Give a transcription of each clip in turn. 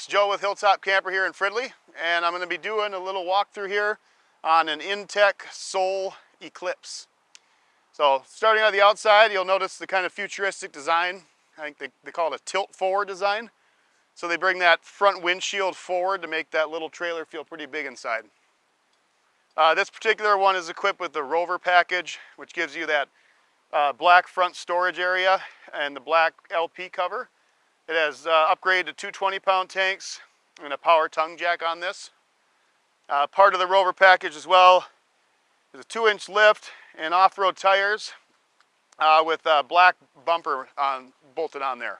It's Joe with Hilltop Camper here in Fridley, and I'm going to be doing a little walkthrough here on an Intech Sol Eclipse. So starting on the outside, you'll notice the kind of futuristic design. I think they, they call it a tilt forward design. So they bring that front windshield forward to make that little trailer feel pretty big inside. Uh, this particular one is equipped with the Rover package, which gives you that uh, black front storage area and the black LP cover. It has uh, upgraded to two 20 pound tanks and a power tongue jack on this. Uh, part of the Rover package as well is a two inch lift and off-road tires uh, with a black bumper on, bolted on there.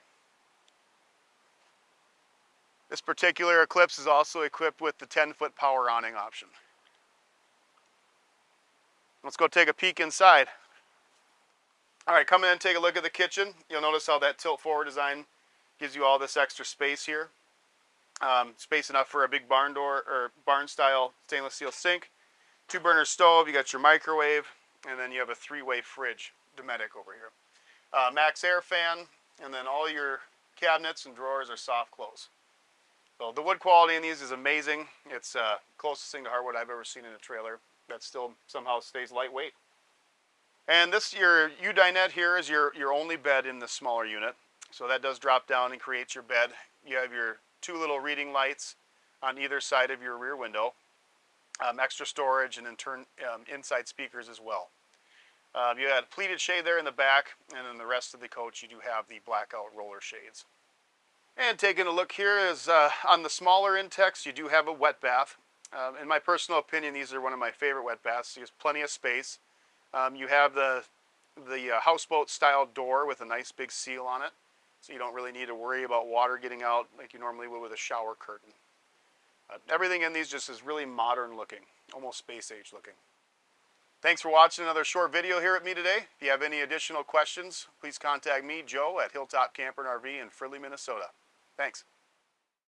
This particular Eclipse is also equipped with the 10 foot power awning option. Let's go take a peek inside. All right, come in and take a look at the kitchen. You'll notice how that tilt forward design Gives you all this extra space here. Um, space enough for a big barn door or barn style stainless steel sink. Two burner stove, you got your microwave, and then you have a three-way fridge, Dometic over here. Uh, MaxxAir fan, and then all your cabinets and drawers are soft close. So the wood quality in these is amazing. It's uh, closest thing to hardwood I've ever seen in a trailer that still somehow stays lightweight. And this, your U-dinette here is your, your only bed in the smaller unit. So that does drop down and creates your bed. You have your two little reading lights on either side of your rear window. Um, extra storage and then turn um, inside speakers as well. Um, you had pleated shade there in the back and then the rest of the coach you do have the blackout roller shades. And taking a look here is uh, on the smaller Intechs you do have a wet bath. Um, in my personal opinion these are one of my favorite wet baths. There's plenty of space. Um, you have the, the uh, houseboat style door with a nice big seal on it so you don't really need to worry about water getting out like you normally would with a shower curtain. Uh, everything in these just is really modern looking, almost space age looking. Thanks for watching another short video here at me today. If you have any additional questions, please contact me, Joe, at Hilltop Camper and RV in Fridley, Minnesota. Thanks.